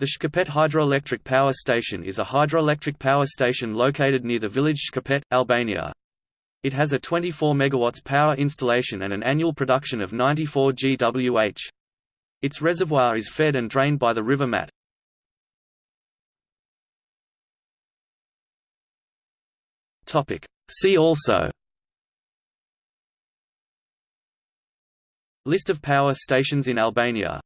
The Shkopet Hydroelectric Power Station is a hydroelectric power station located near the village Shkopet, Albania. It has a 24 MW power installation and an annual production of 94 GWh. Its reservoir is fed and drained by the river Mat. See also List of power stations in Albania